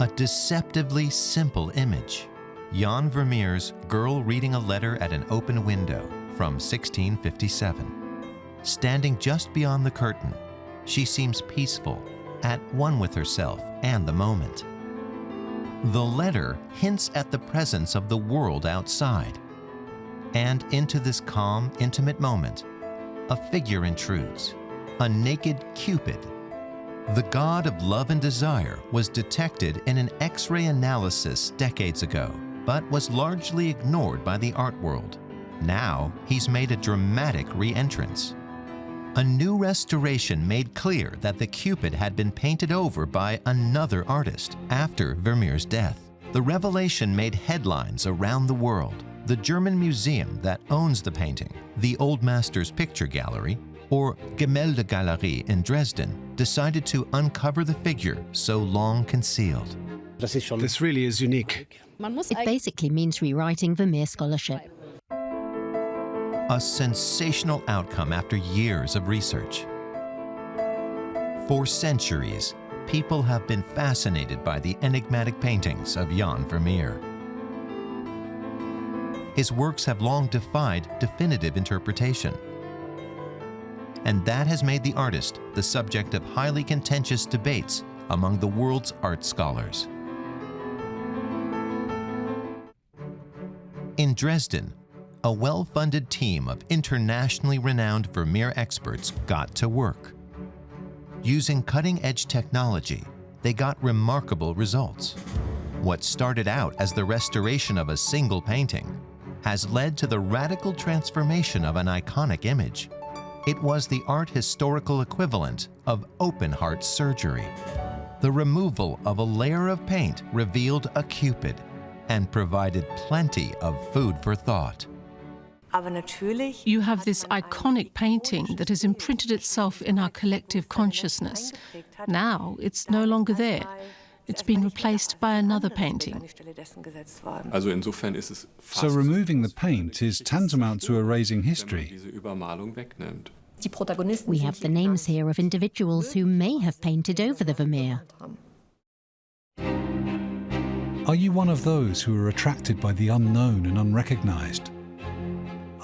A deceptively simple image. Jan Vermeer's Girl Reading a Letter at an Open Window from 1657. Standing just beyond the curtain, she seems peaceful, at one with herself and the moment. The letter hints at the presence of the world outside. And into this calm, intimate moment, a figure intrudes, a naked Cupid. The god of love and desire was detected in an X-ray analysis decades ago, but was largely ignored by the art world. Now, he's made a dramatic re-entrance. A new restoration made clear that the Cupid had been painted over by another artist after Vermeer's death. The revelation made headlines around the world. The German museum that owns the painting, the Old Masters Picture Gallery, or Gemäldegalerie in Dresden, decided to uncover the figure so long concealed. This really is unique. It basically means rewriting Vermeer scholarship. A sensational outcome after years of research. For centuries, people have been fascinated by the enigmatic paintings of Jan Vermeer. His works have long defied definitive interpretation. And that has made the artist the subject of highly contentious debates among the world's art scholars. In Dresden, a well-funded team of internationally renowned Vermeer experts got to work. Using cutting-edge technology, they got remarkable results. What started out as the restoration of a single painting has led to the radical transformation of an iconic image. It was the art historical equivalent of open heart surgery. The removal of a layer of paint revealed a Cupid and provided plenty of food for thought. You have this iconic painting that has imprinted itself in our collective consciousness. Now it's no longer there. It's been replaced by another painting. So removing the paint is tantamount to erasing history. We have the names here of individuals who may have painted over the Vermeer. Are you one of those who are attracted by the unknown and unrecognized?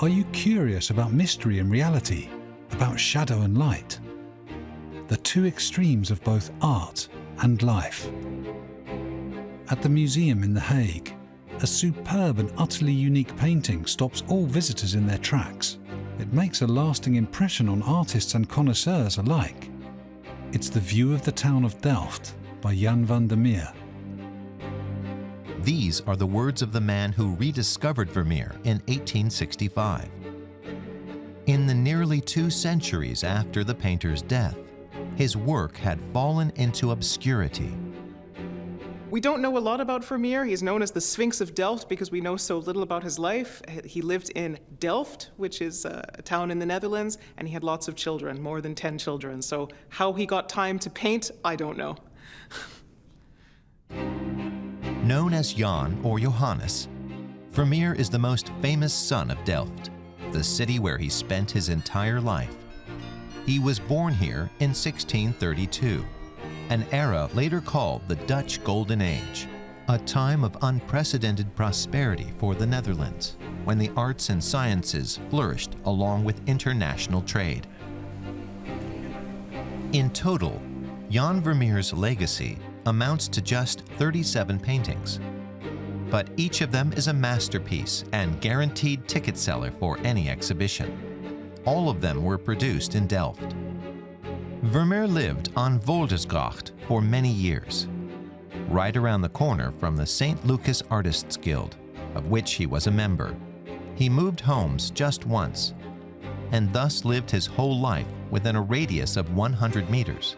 Are you curious about mystery and reality, about shadow and light? The two extremes of both art and life. At the museum in The Hague, a superb and utterly unique painting stops all visitors in their tracks. It makes a lasting impression on artists and connoisseurs alike. It's The View of the Town of Delft by Jan van der Meer. These are the words of the man who rediscovered Vermeer in 1865. In the nearly two centuries after the painter's death, his work had fallen into obscurity. We don't know a lot about Vermeer. He's known as the Sphinx of Delft because we know so little about his life. He lived in Delft, which is uh, a town in the Netherlands, and he had lots of children, more than 10 children. So how he got time to paint, I don't know. Known as Jan or Johannes, Vermeer is the most famous son of Delft, the city where he spent his entire life. He was born here in 1632, an era later called the Dutch Golden Age, a time of unprecedented prosperity for the Netherlands, when the arts and sciences flourished along with international trade. In total, Jan Vermeer's legacy amounts to just 37 paintings. But each of them is a masterpiece and guaranteed ticket seller for any exhibition. All of them were produced in Delft. Vermeer lived on Voldersgracht for many years, right around the corner from the St. Lucas Artists Guild, of which he was a member. He moved homes just once, and thus lived his whole life within a radius of 100 meters.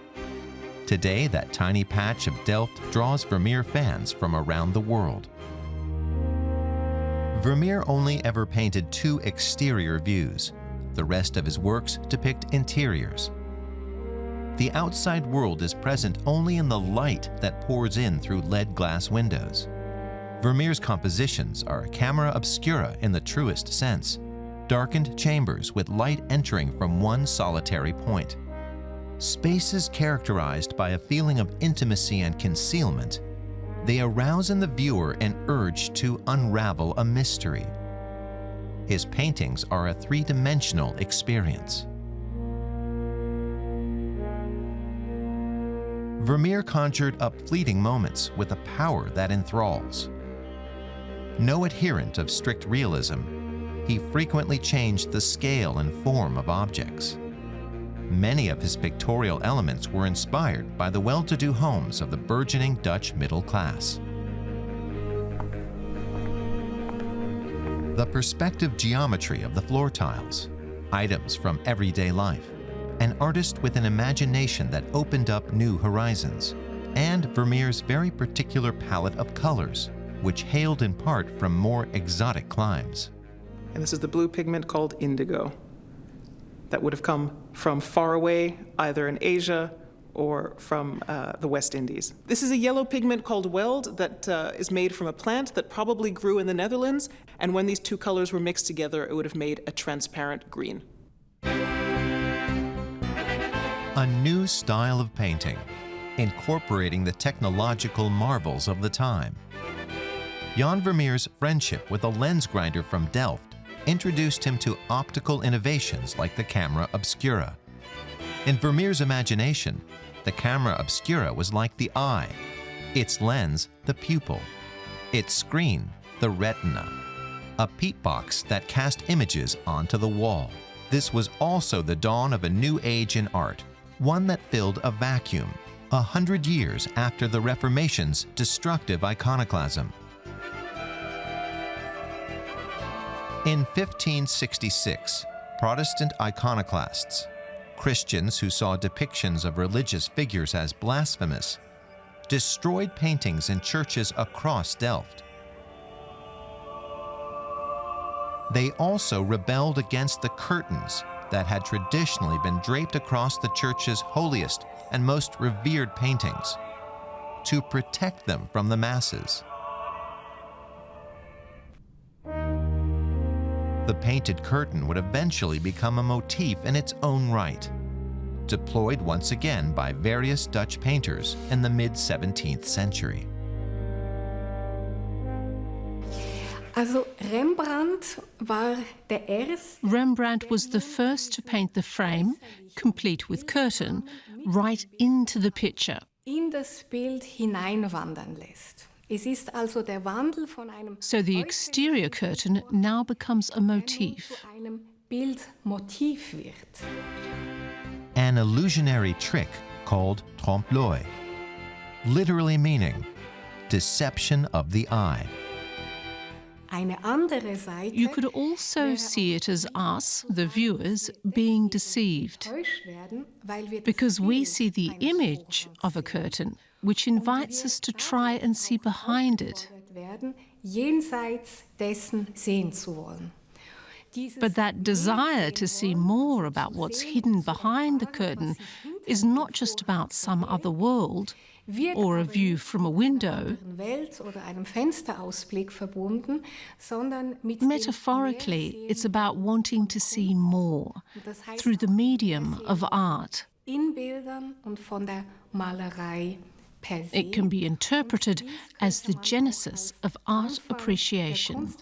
Today, that tiny patch of Delft draws Vermeer fans from around the world. Vermeer only ever painted two exterior views. The rest of his works depict interiors. The outside world is present only in the light that pours in through lead glass windows. Vermeer's compositions are camera obscura in the truest sense, darkened chambers with light entering from one solitary point. Spaces characterized by a feeling of intimacy and concealment, they arouse in the viewer an urge to unravel a mystery. His paintings are a three-dimensional experience. Vermeer conjured up fleeting moments with a power that enthralls. No adherent of strict realism, he frequently changed the scale and form of objects. Many of his pictorial elements were inspired by the well-to-do homes of the burgeoning Dutch middle class. The perspective geometry of the floor tiles, items from everyday life, an artist with an imagination that opened up new horizons, and Vermeer's very particular palette of colors, which hailed in part from more exotic climes. And this is the blue pigment called indigo that would have come from far away, either in Asia or from uh, the West Indies. This is a yellow pigment called weld that uh, is made from a plant that probably grew in the Netherlands, and when these two colors were mixed together, it would have made a transparent green. A new style of painting, incorporating the technological marvels of the time. Jan Vermeer's friendship with a lens grinder from Delft introduced him to optical innovations like the camera obscura. In Vermeer's imagination, the camera obscura was like the eye, its lens the pupil, its screen the retina, a peep box that cast images onto the wall. This was also the dawn of a new age in art, one that filled a vacuum, a hundred years after the Reformation's destructive iconoclasm. In 1566, Protestant iconoclasts, Christians who saw depictions of religious figures as blasphemous, destroyed paintings in churches across Delft. They also rebelled against the curtains that had traditionally been draped across the church's holiest and most revered paintings to protect them from the masses. The painted curtain would eventually become a motif in its own right, deployed once again by various Dutch painters in the mid-17th century. Rembrandt war der erste. Rembrandt was the first to paint the frame, complete with curtain, right into the picture. In das Bild hineinwandern lässt. Es ist also der Wandel von einem So the exterior curtain now becomes a motif. Einem Bildmotiv wird. An illusionary trick called trompe-l'œil, literally meaning deception of the eye. You could also see it as us, the viewers, being deceived. Because we see the image of a curtain, which invites us to try and see behind it. But that desire to see more about what's hidden behind the curtain is not just about some other world, or a view from a window. Metaphorically, it's about wanting to see more through the medium of art. It can be interpreted as the genesis of art appreciation.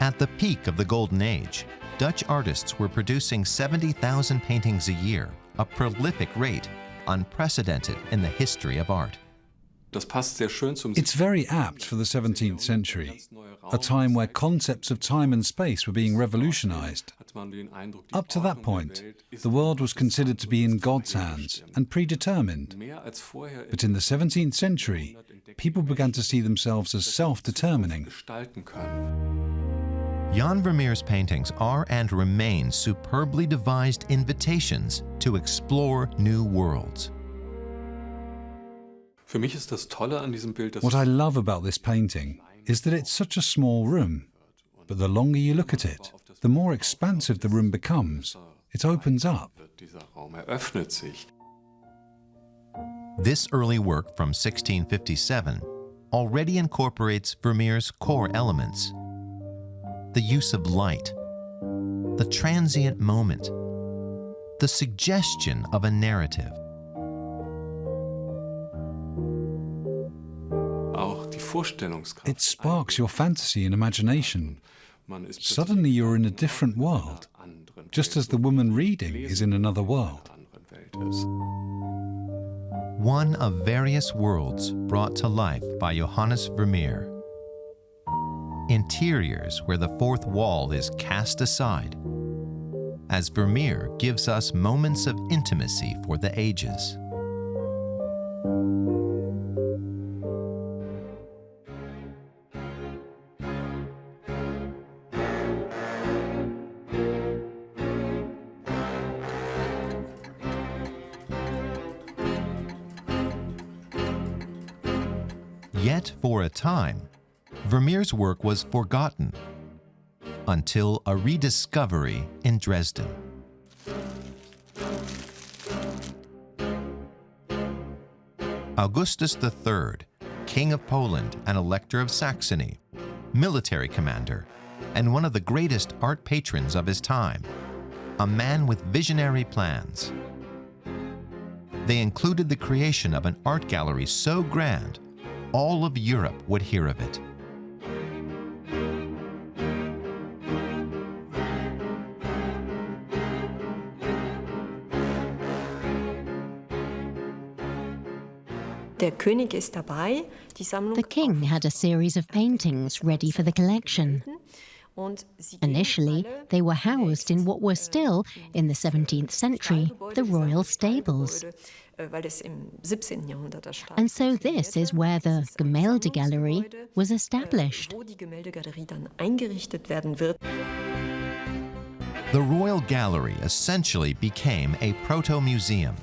At the peak of the Golden Age, Dutch artists were producing 70,000 paintings a year, a prolific rate unprecedented in the history of art. It's very apt for the 17th century, a time where concepts of time and space were being revolutionized. Up to that point, the world was considered to be in God's hands and predetermined. But in the 17th century, people began to see themselves as self-determining. Jan Vermeer's paintings are and remain superbly devised invitations to explore new worlds. What I love about this painting is that it's such a small room, but the longer you look at it, the more expansive the room becomes. It opens up. This early work from 1657 already incorporates Vermeer's core elements the use of light, the transient moment, the suggestion of a narrative. It sparks your fantasy and imagination. Suddenly you're in a different world, just as the woman reading is in another world. One of various worlds brought to life by Johannes Vermeer. Interiors where the fourth wall is cast aside, as Vermeer gives us moments of intimacy for the ages. Vermeer's work was forgotten until a rediscovery in Dresden. Augustus III, King of Poland and Elector of Saxony, military commander, and one of the greatest art patrons of his time, a man with visionary plans. They included the creation of an art gallery so grand all of Europe would hear of it. The king had a series of paintings ready for the collection. Initially, they were housed in what were still, in the 17th century, the royal stables. And so this is where the Gemäldegalerie was established. The Royal Gallery essentially became a proto-museum,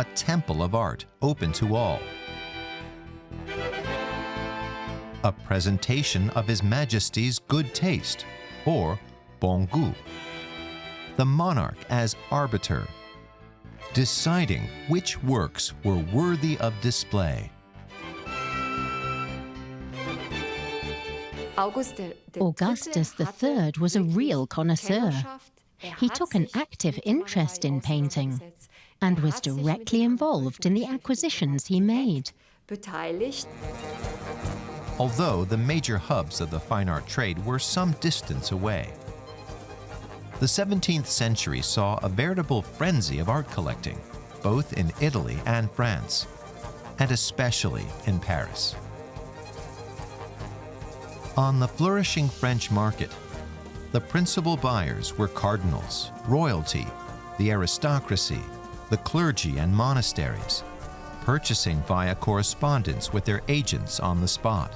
a temple of art open to all. A presentation of His Majesty's good taste, or bon goût. The monarch as arbiter deciding which works were worthy of display. Augustus III was a real connoisseur. He took an active interest in painting and was directly involved in the acquisitions he made. Although the major hubs of the fine art trade were some distance away, the 17th century saw a veritable frenzy of art collecting, both in Italy and France, and especially in Paris. On the flourishing French market, the principal buyers were cardinals, royalty, the aristocracy, the clergy and monasteries, purchasing via correspondence with their agents on the spot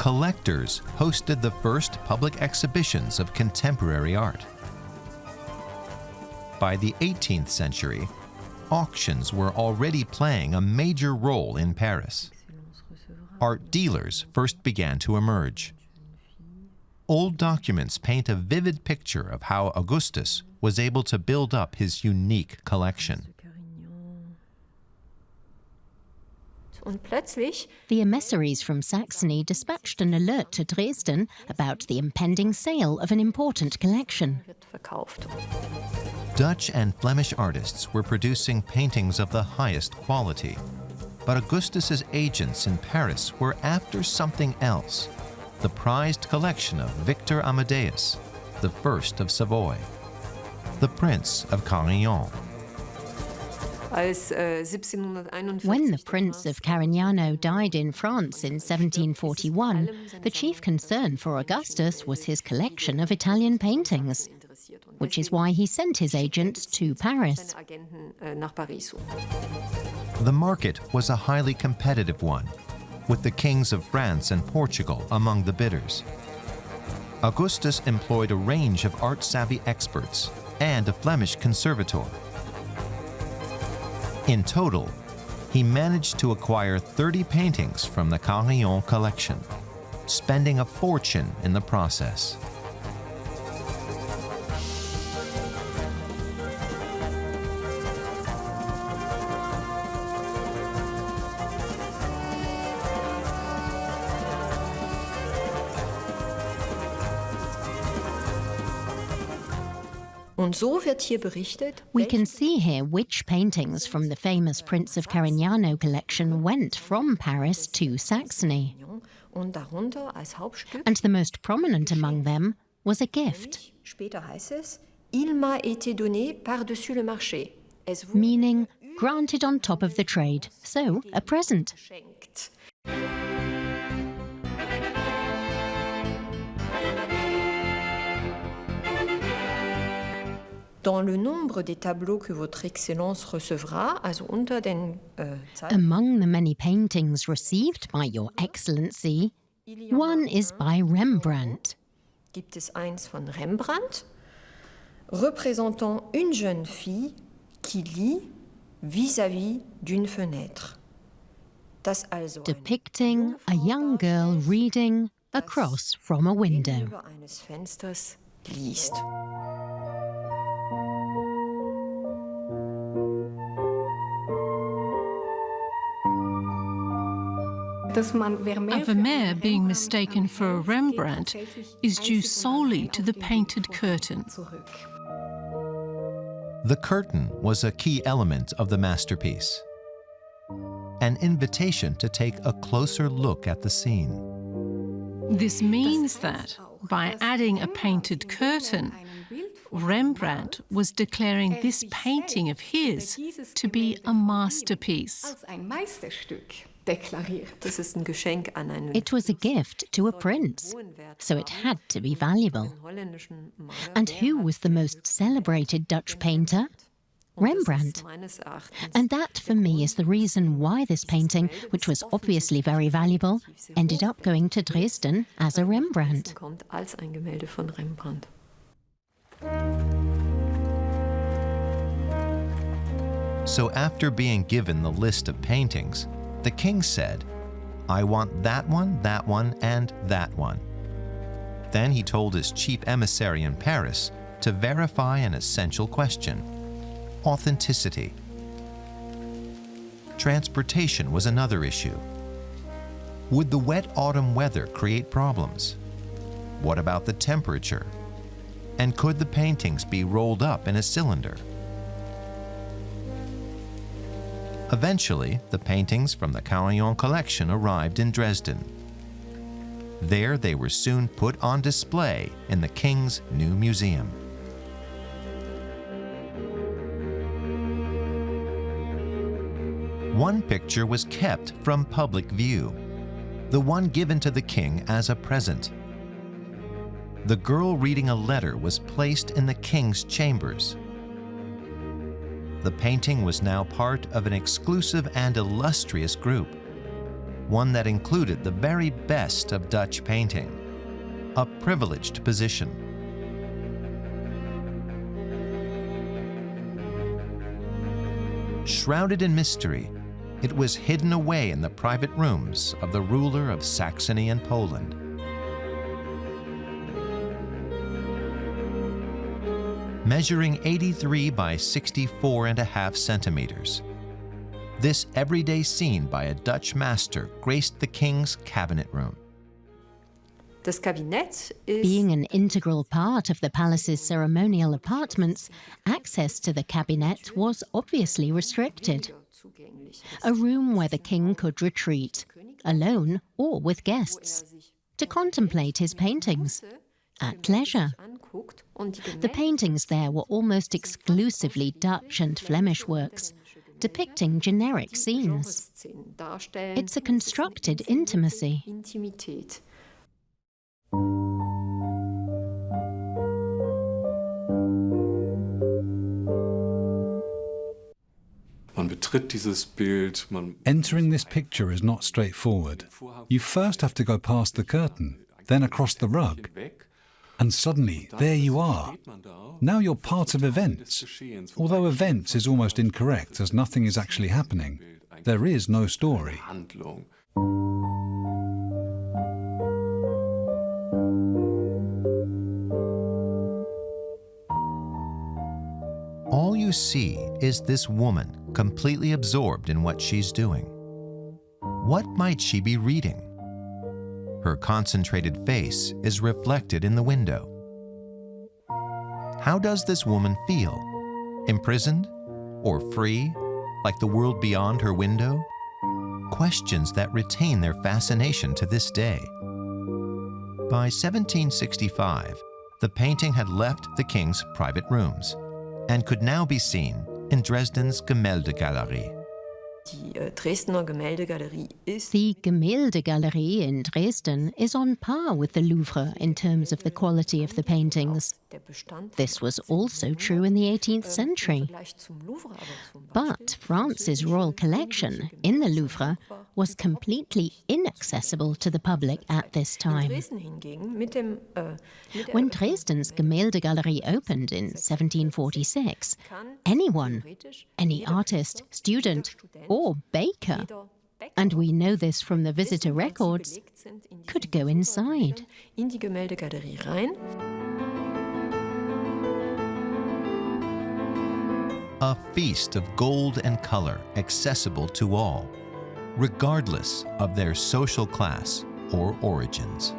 collectors hosted the first public exhibitions of contemporary art. By the 18th century, auctions were already playing a major role in Paris. Art dealers first began to emerge. Old documents paint a vivid picture of how Augustus was able to build up his unique collection. The emissaries from Saxony dispatched an alert to Dresden about the impending sale of an important collection. Dutch and Flemish artists were producing paintings of the highest quality. But Augustus's agents in Paris were after something else, the prized collection of Victor Amadeus, the first of Savoy, the Prince of Carignan. When the Prince of Carignano died in France in 1741, the chief concern for Augustus was his collection of Italian paintings, which is why he sent his agents to Paris. The market was a highly competitive one, with the kings of France and Portugal among the bidders. Augustus employed a range of art-savvy experts and a Flemish conservator in total, he managed to acquire 30 paintings from the Carignan collection, spending a fortune in the process. We can see here which paintings from the famous Prince of Carignano collection went from Paris to Saxony. And the most prominent among them was a gift. Meaning granted on top of the trade, so a present. Among the many paintings received by Your Excellency, one is by Rembrandt. Gibt es eins von Rembrandt, représentant une jeune fille qui lit vis-à-vis -vis d'une fenêtre. Depicting a young girl reading across from a window. A Vermeer being mistaken for a Rembrandt is due solely to the painted curtain. The curtain was a key element of the masterpiece, an invitation to take a closer look at the scene. This means that, by adding a painted curtain, Rembrandt was declaring this painting of his to be a masterpiece. It was a gift to a prince, so it had to be valuable. And who was the most celebrated Dutch painter? Rembrandt. And that, for me, is the reason why this painting, which was obviously very valuable, ended up going to Dresden as a Rembrandt. So after being given the list of paintings, the king said, I want that one, that one, and that one. Then he told his chief emissary in Paris to verify an essential question authenticity. Transportation was another issue. Would the wet autumn weather create problems? What about the temperature? And could the paintings be rolled up in a cylinder? Eventually, the paintings from the Carignan collection arrived in Dresden. There they were soon put on display in the King's new museum. One picture was kept from public view, the one given to the king as a present. The girl reading a letter was placed in the king's chambers the painting was now part of an exclusive and illustrious group, one that included the very best of Dutch painting, a privileged position. Shrouded in mystery, it was hidden away in the private rooms of the ruler of Saxony and Poland. Measuring 83 by 64 and a half centimeters. This everyday scene by a Dutch master graced the king's cabinet room. Being an integral part of the palace's ceremonial apartments, access to the cabinet was obviously restricted. A room where the king could retreat, alone or with guests, to contemplate his paintings, at leisure. The paintings there were almost exclusively Dutch and Flemish works, depicting generic scenes. It's a constructed intimacy. Entering this picture is not straightforward. You first have to go past the curtain, then across the rug, and suddenly, there you are. Now you're part of events. Although events is almost incorrect as nothing is actually happening. There is no story. All you see is this woman completely absorbed in what she's doing. What might she be reading? Her concentrated face is reflected in the window. How does this woman feel? Imprisoned? Or free? Like the world beyond her window? Questions that retain their fascination to this day. By 1765, the painting had left the king's private rooms and could now be seen in Dresden's Gemäldegalerie. Die äh, Dresdner Gemäldegalerie The Gemäldegalerie in Dresden is on par with the Louvre in terms of the quality of the paintings. This was also true in the 18th century. But France's royal collection in the Louvre was completely inaccessible to the public at this time. When Dresden's Gemäldegalerie opened in 1746, anyone, any artist, student, or baker, and we know this from the visitor records, could go inside. A feast of gold and color accessible to all, regardless of their social class or origins.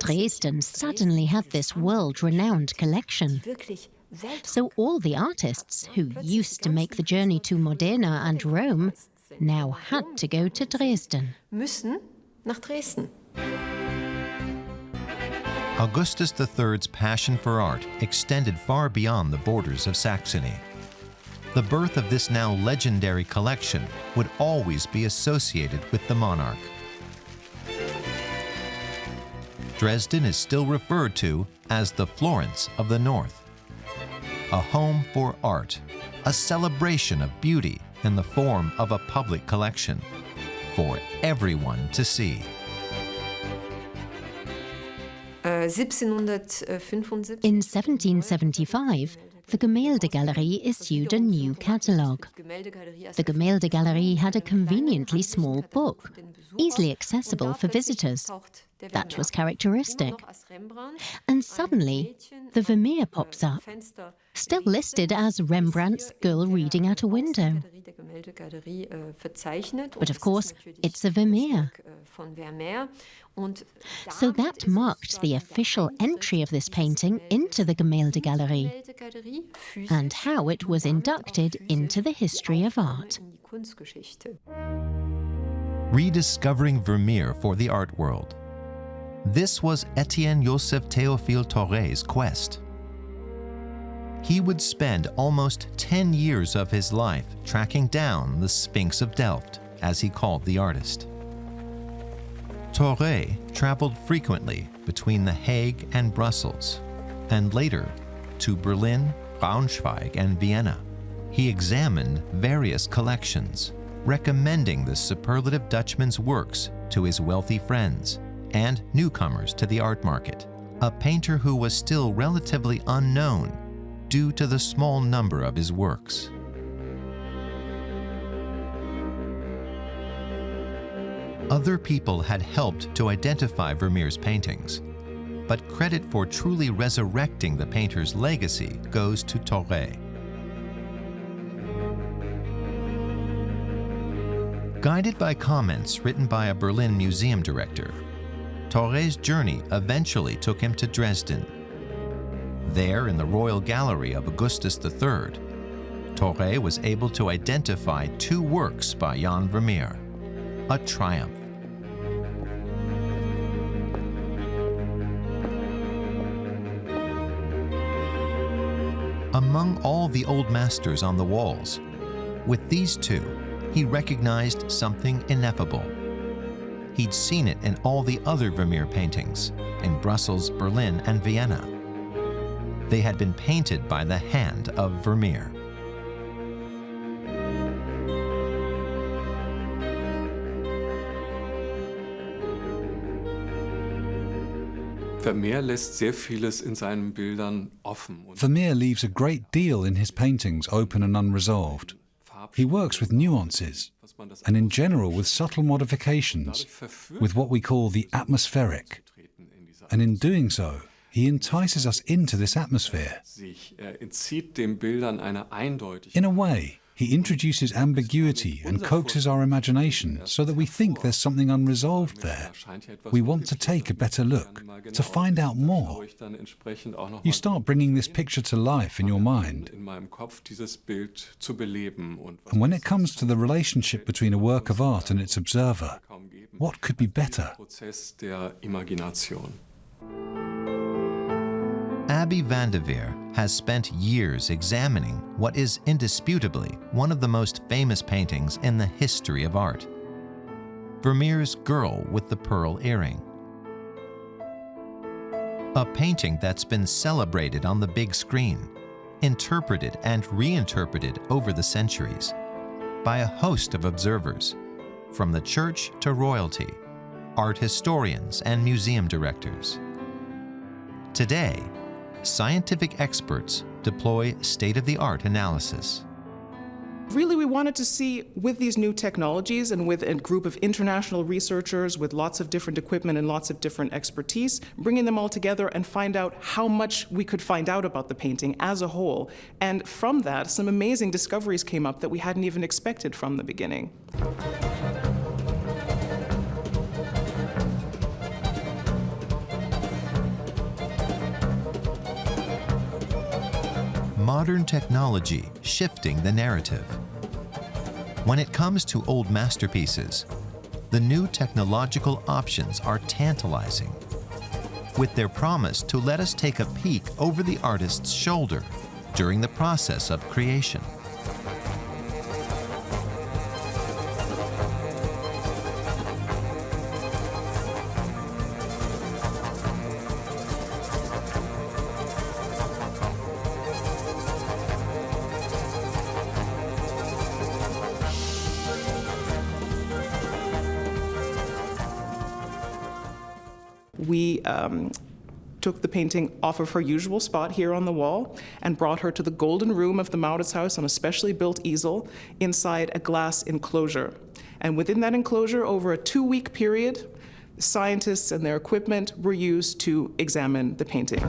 Dresden suddenly had this world-renowned collection. So all the artists who used to make the journey to Modena and Rome now had to go to Dresden. Müssen nach Dresden. Augustus III's passion for art extended far beyond the borders of Saxony. The birth of this now legendary collection would always be associated with the monarch. Dresden is still referred to as the Florence of the North. A home for art, a celebration of beauty in the form of a public collection for everyone to see. Uh, In 1775, the Gemäldegalerie issued a new catalogue. The Gemäldegalerie had a conveniently small book, easily accessible for visitors. That was characteristic. And suddenly, the Vermeer pops up, still listed as Rembrandt's Girl Reading at a Window. But of course, it's a Vermeer. So that marked the official entry of this painting into the Gemäldegalerie and how it was inducted into the history of art. Rediscovering Vermeer for the art world. This was Etienne Joseph Théophile Thoré's quest. He would spend almost 10 years of his life tracking down the Sphinx of Delft, as he called the artist. Thoré traveled frequently between The Hague and Brussels, and later to Berlin, Braunschweig, and Vienna. He examined various collections, recommending the superlative Dutchman's works to his wealthy friends and newcomers to the art market, a painter who was still relatively unknown due to the small number of his works. Other people had helped to identify Vermeer's paintings, but credit for truly resurrecting the painter's legacy goes to Thoré. Guided by comments written by a Berlin museum director, Thoré's journey eventually took him to Dresden. There, in the Royal Gallery of Augustus III, Thoré was able to identify two works by Jan Vermeer, a triumph. Among all the old masters on the walls, with these two, he recognized something ineffable. He'd seen it in all the other Vermeer paintings, in Brussels, Berlin, and Vienna. They had been painted by the hand of Vermeer. Vermeer lässt sehr vieles in seinen Bildern offen. Vermeer leaves a great deal in his paintings open and unresolved. He works with nuances, and in general with subtle modifications, with what we call the atmospheric. And in doing so, he entices us into this atmosphere. In a way, He introduces ambiguity and coaxes our imagination so that we think there's something unresolved there. We want to take a better look, to find out more. You start bringing this picture to life in your mind. And when it comes to the relationship between a work of art and its observer, what could be better? Abbie Vandivere has spent years examining what is indisputably one of the most famous paintings in the history of art. Vermeer's Girl with the Pearl Earring. A painting that's been celebrated on the big screen, interpreted and reinterpreted over the centuries by a host of observers, from the church to royalty, art historians and museum directors. Today, scientific experts deploy state-of-the-art analysis. Really, we wanted to see with these new technologies and with a group of international researchers with lots of different equipment and lots of different expertise, bringing them all together and find out how much we could find out about the painting as a whole. And from that, some amazing discoveries came up that we hadn't even expected from the beginning. Modern technology shifting the narrative. When it comes to old masterpieces, the new technological options are tantalizing, with their promise to let us take a peek over the artist's shoulder during the process of creation. Painting off of her usual spot here on the wall and brought her to the golden room of the Mauritshuis on a specially built easel inside a glass enclosure. And within that enclosure, over a two-week period, scientists and their equipment were used to examine the painting.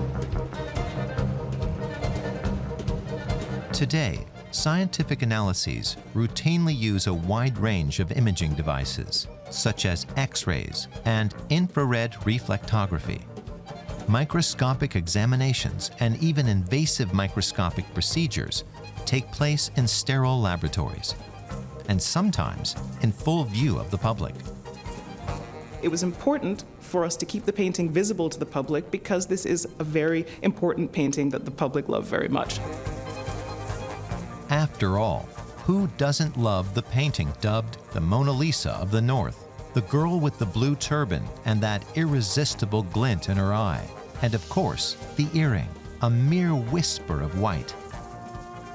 Today, scientific analyses routinely use a wide range of imaging devices such as X-rays and infrared reflectography. Microscopic examinations and even invasive microscopic procedures take place in sterile laboratories, and sometimes in full view of the public. It was important for us to keep the painting visible to the public because this is a very important painting that the public love very much. After all, who doesn't love the painting dubbed the Mona Lisa of the North? The girl with the blue turban and that irresistible glint in her eye, and of course, the earring, a mere whisper of white.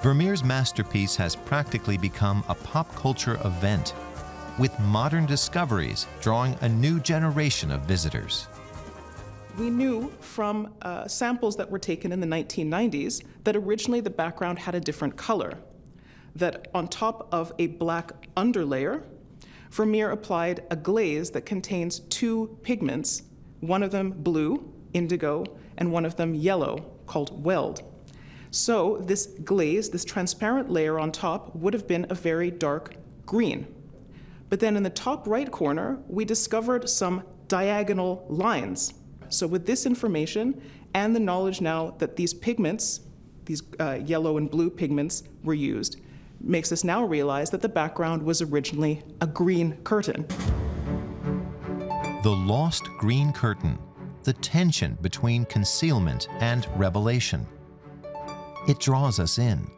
Vermeer's masterpiece has practically become a pop culture event, with modern discoveries drawing a new generation of visitors. We knew from uh, samples that were taken in the 1990s that originally the background had a different color, that on top of a black underlayer, Vermeer applied a glaze that contains two pigments, one of them blue, indigo, and one of them yellow, called weld. So this glaze, this transparent layer on top, would have been a very dark green. But then in the top right corner, we discovered some diagonal lines. So with this information and the knowledge now that these pigments, these uh, yellow and blue pigments were used, makes us now realize that the background was originally a green curtain. The lost green curtain, the tension between concealment and revelation. It draws us in.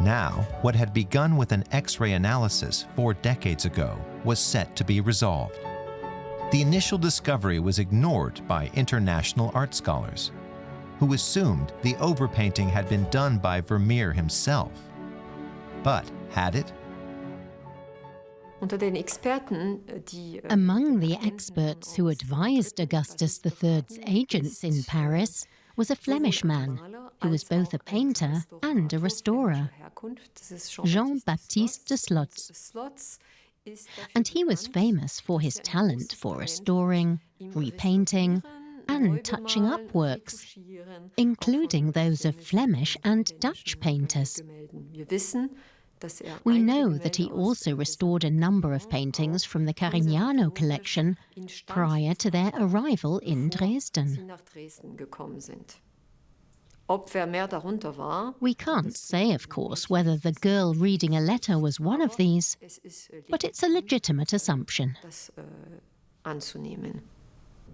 Now, what had begun with an X-ray analysis four decades ago was set to be resolved. The initial discovery was ignored by international art scholars who assumed the overpainting had been done by Vermeer himself. But had it? Äh, Among the experts who advised Augustus III's agents in Paris was a Flemish man who was both a painter and a restorer, Jean-Baptiste de Slotz. And he was famous for his talent for restoring, repainting, and touching up works, including those of Flemish and Dutch painters. We know that he also restored a number of paintings from the Carignano collection prior to their arrival in Dresden. We can't say, of course, whether the girl reading a letter was one of these, but it's a legitimate assumption.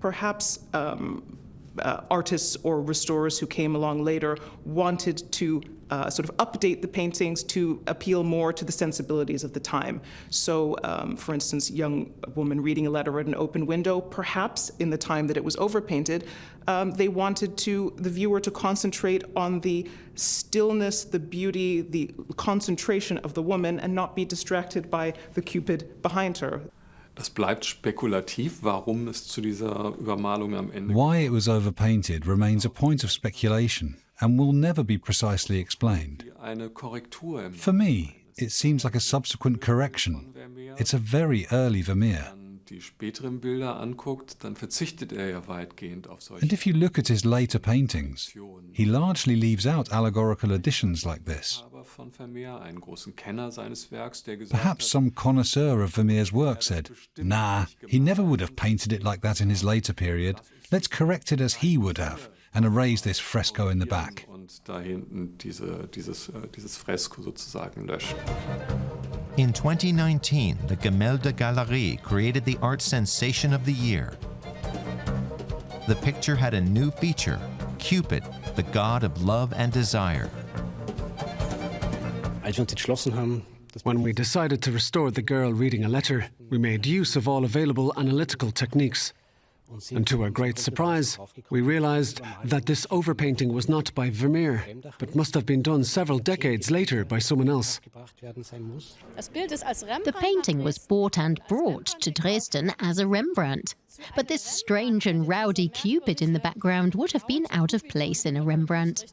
Perhaps um, uh, artists or restorers who came along later wanted to uh, sort of update the paintings to appeal more to the sensibilities of the time. So, um, for instance, young woman reading a letter at an open window, perhaps in the time that it was overpainted, um, they wanted to the viewer to concentrate on the stillness, the beauty, the concentration of the woman, and not be distracted by the Cupid behind her. Das bleibt spekulativ, warum es zu dieser Übermalung am Ende Why it was overpainted remains a point of speculation and will never be precisely explained. For me, it seems like a subsequent correction. It's a very early Vermeer. die späteren Bilder anguckt, dann verzichtet er ja weitgehend auf solche. And if you look at his later paintings, he largely leaves out allegorical additions like this. Perhaps some connoisseur of Vermeer's work said, nah, he never would have painted it like that in his later period. Let's correct it as he would have and erase this fresco in the back. Und da hinten diese, dieses, äh, dieses Fresko sozusagen löschen. In 2019, the Gemäldegalerie created the art sensation of the year. The picture had a new feature, Cupid, the god of love and desire. When we decided to restore the girl reading a letter, we made use of all available analytical techniques. And to our great surprise, we realized that this overpainting was not by Vermeer, but must have been done several decades later by someone else. The painting was bought and brought to Dresden as a Rembrandt. But this strange and rowdy Cupid in the background would have been out of place in a Rembrandt.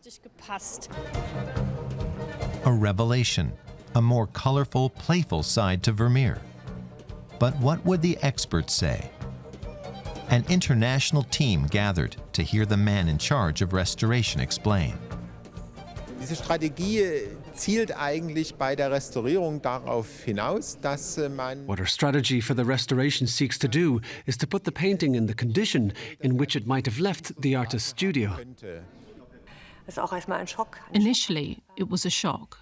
A revelation, a more colorful, playful side to Vermeer. But what would the experts say? An international team gathered to hear the man in charge of restoration explain. Diese Strategie äh, zielt eigentlich bei der Restaurierung darauf hinaus, dass äh, man What our strategy for the restoration seeks to do is to put the painting in the condition in which it might have left the artist's studio. Initially, it was a shock.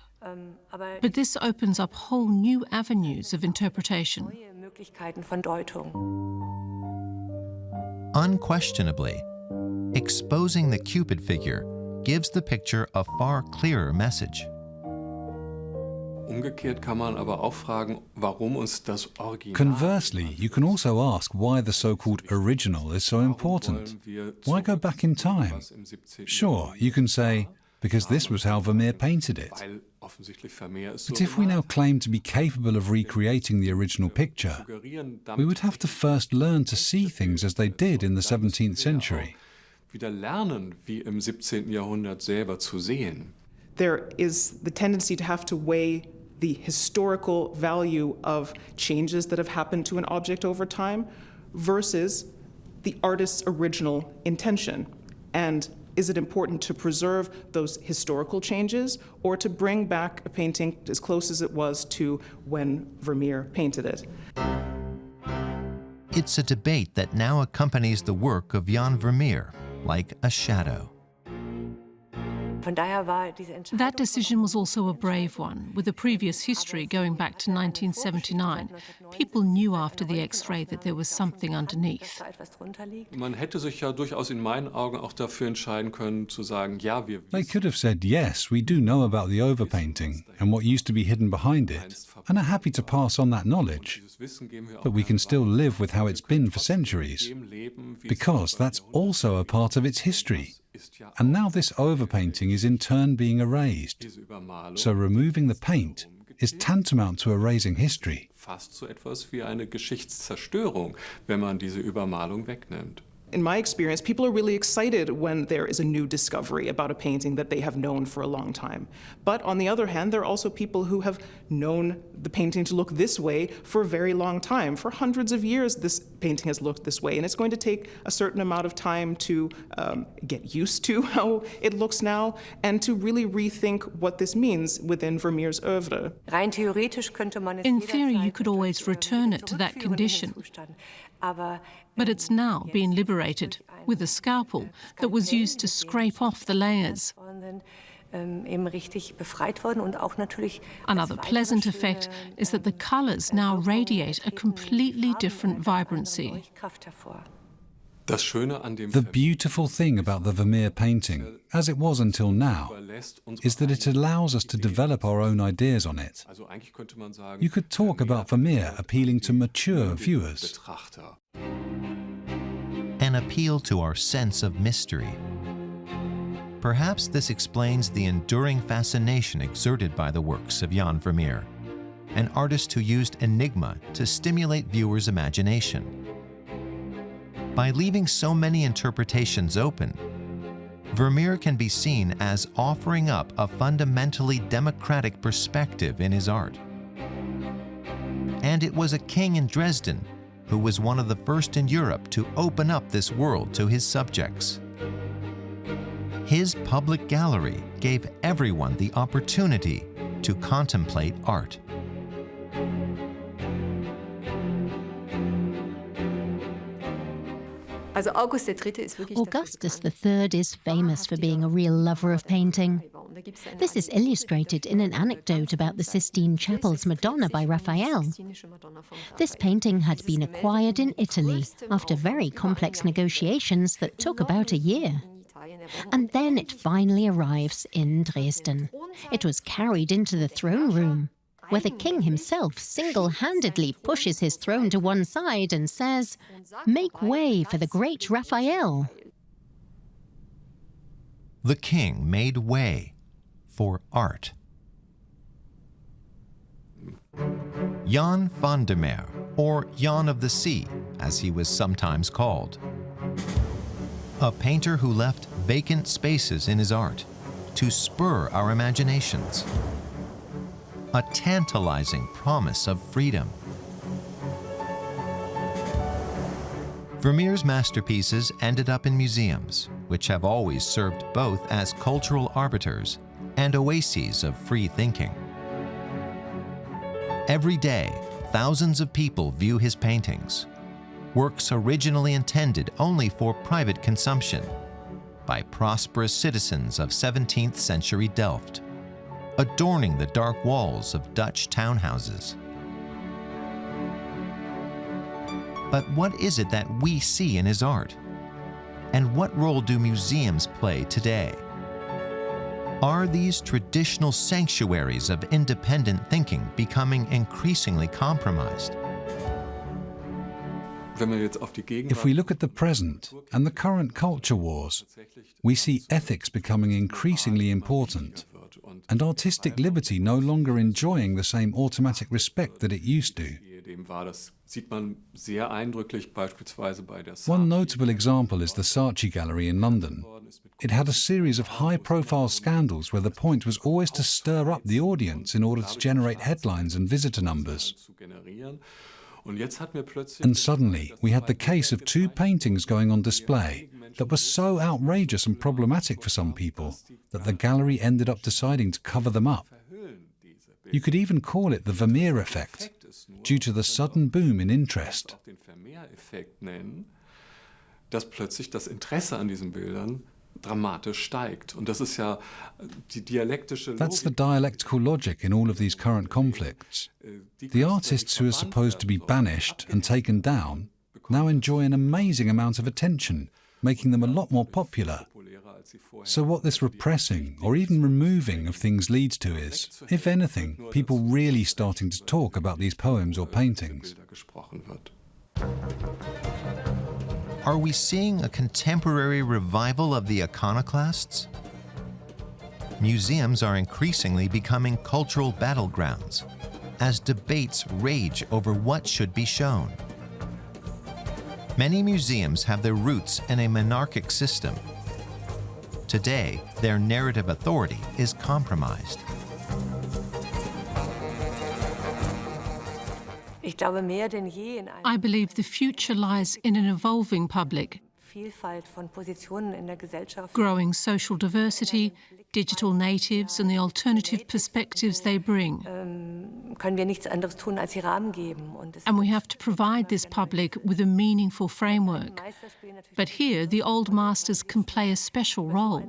But this opens up whole new avenues of interpretation. Unquestionably, exposing the Cupid figure gives the picture a far clearer message. Conversely, you can also ask why the so-called original is so important. Why go back in time? Sure, you can say, because this was how Vermeer painted it. But if we now claim to be capable of recreating the original picture, we would have to first learn to see things as they did in the 17th century. There is the tendency to have to weigh the historical value of changes that have happened to an object over time versus the artist's original intention. And is it important to preserve those historical changes or to bring back a painting as close as it was to when Vermeer painted it? It's a debate that now accompanies the work of Jan Vermeer, like a shadow. That decision was also a brave one, with a previous history going back to 1979. People knew after the X-ray that there was something underneath. Man hätte sich ja durchaus in meinen Augen auch dafür entscheiden können zu sagen, ja, wir They could have said, yes, we do know about the overpainting and what used to be hidden behind it, and are happy to pass on that knowledge. But we can still live with how it's been for centuries, because that's also a part of its history. And now this overpainting is in turn being erased. So removing the paint is tantamount to erasing history. Fast so etwas wie eine Geschichtszerstörung, wenn man diese Übermalung wegnimmt. In my experience, people are really excited when there is a new discovery about a painting that they have known for a long time. But on the other hand, there are also people who have known the painting to look this way for a very long time. For hundreds of years, this painting has looked this way, and it's going to take a certain amount of time to um, get used to how it looks now and to really rethink what this means within Vermeer's oeuvre. In theory, you could always return it to that condition. But it's now been liberated with a scalpel that was used to scrape off the layers. Another pleasant effect is that the colours now radiate a completely different vibrancy. The beautiful thing about the Vermeer painting, as it was until now, is that it allows us to develop our own ideas on it. You could talk about Vermeer appealing to mature viewers. Appeal to our sense of mystery. Perhaps this explains the enduring fascination exerted by the works of Jan Vermeer, an artist who used enigma to stimulate viewers' imagination. By leaving so many interpretations open, Vermeer can be seen as offering up a fundamentally democratic perspective in his art. And it was a king in Dresden who was one of the first in Europe to open up this world to his subjects. His public gallery gave everyone the opportunity to contemplate art. Augustus III is famous for being a real lover of painting. This is illustrated in an anecdote about the Sistine Chapel's Madonna by Raphael. This painting had been acquired in Italy after very complex negotiations that took about a year. And then it finally arrives in Dresden. It was carried into the throne room where the king himself single-handedly pushes his throne to one side and says, Make way for the great Raphael. The king made way for art. Jan van der Meer, or Jan of the Sea, as he was sometimes called. A painter who left vacant spaces in his art to spur our imaginations a tantalizing promise of freedom. Vermeer's masterpieces ended up in museums, which have always served both as cultural arbiters and oases of free thinking. Every day, thousands of people view his paintings, works originally intended only for private consumption by prosperous citizens of 17th century Delft adorning the dark walls of Dutch townhouses. But what is it that we see in his art? And what role do museums play today? Are these traditional sanctuaries of independent thinking becoming increasingly compromised? If we look at the present and the current culture wars, we see ethics becoming increasingly important and artistic liberty no longer enjoying the same automatic respect that it used to. One notable example is the Saatchi Gallery in London. It had a series of high-profile scandals where the point was always to stir up the audience in order to generate headlines and visitor numbers. And suddenly, we had the case of two paintings going on display that were so outrageous and problematic for some people that the gallery ended up deciding to cover them up. You could even call it the Vermeer effect, due to the sudden boom in interest. dass plötzlich das Interesse an diesen Bildern dramatisch steigt. Und das ist ja die dialektische That's the dialectical logic in all of these current conflicts. The artists who are supposed to be banished and taken down now enjoy an amazing amount of attention making them a lot more popular. So what this repressing or even removing of things leads to is, if anything, people really starting to talk about these poems or paintings. Are we seeing a contemporary revival of the iconoclasts? Museums are increasingly becoming cultural battlegrounds as debates rage over what should be shown. Many museums have their roots in a monarchic system. Today, their narrative authority is compromised. I believe the future lies in an evolving public growing social diversity, digital natives and the alternative perspectives they bring. And we have to provide this public with a meaningful framework. But here, the old masters can play a special role.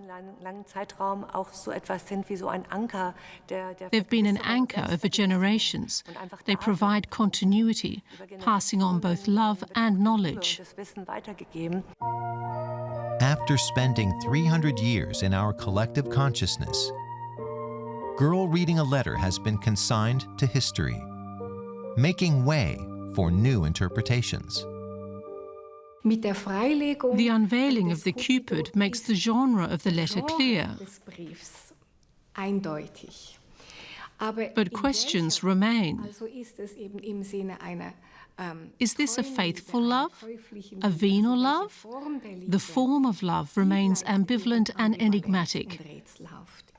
They've been an anchor over generations. They provide continuity, passing on both love and knowledge. After spending 300 years in our collective consciousness, Girl Reading a Letter has been consigned to history, making way for new interpretations. The unveiling of the Cupid makes the genre of the letter clear. But questions remain. Is this a faithful love? A venal love? The form of love remains ambivalent and enigmatic.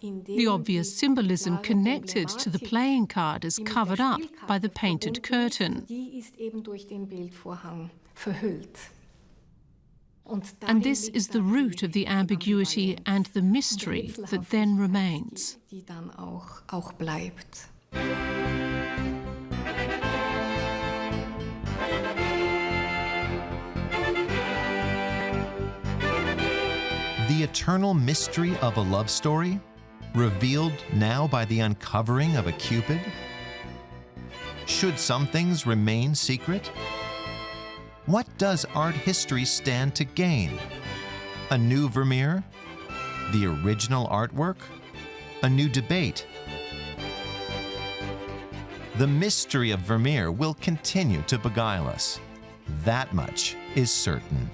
The obvious symbolism connected to the playing card is covered up by the painted curtain. And this is the root of the ambiguity and the mystery that then remains. Eternal mystery of a love story, revealed now by the uncovering of a Cupid? Should some things remain secret? What does art history stand to gain? A new Vermeer? The original artwork? A new debate? The mystery of Vermeer will continue to beguile us. That much is certain.